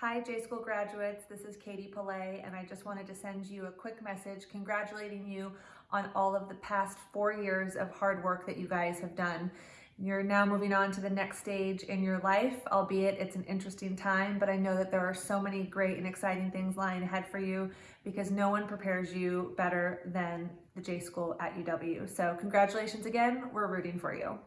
Hi, J School graduates. This is Katie Pillay, and I just wanted to send you a quick message congratulating you on all of the past four years of hard work that you guys have done. You're now moving on to the next stage in your life, albeit it's an interesting time, but I know that there are so many great and exciting things lying ahead for you because no one prepares you better than the J School at UW. So, congratulations again. We're rooting for you.